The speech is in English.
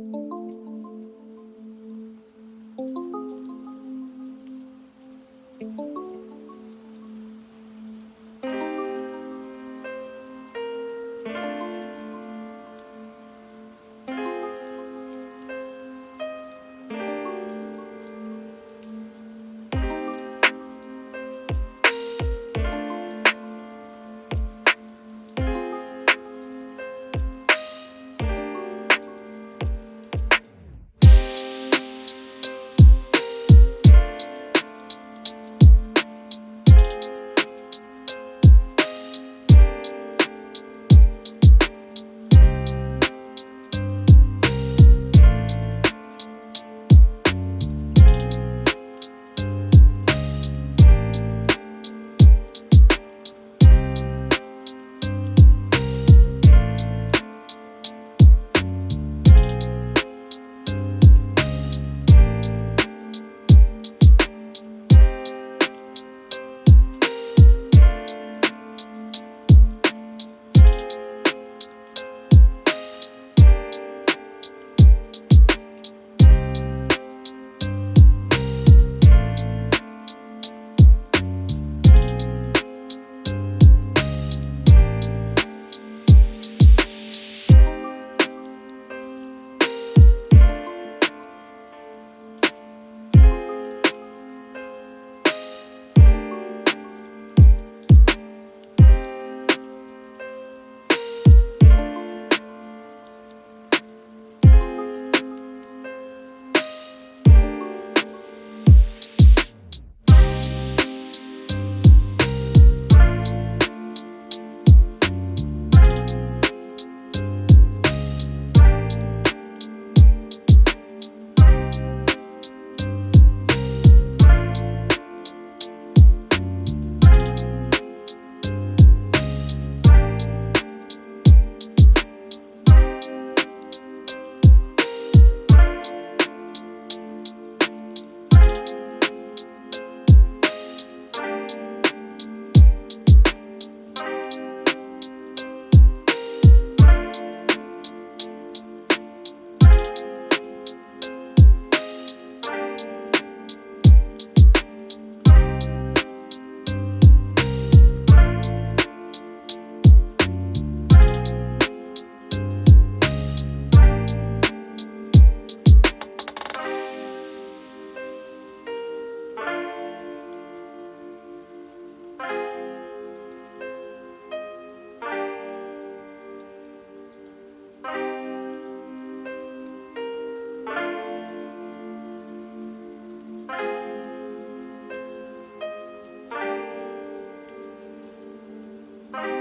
you Bye.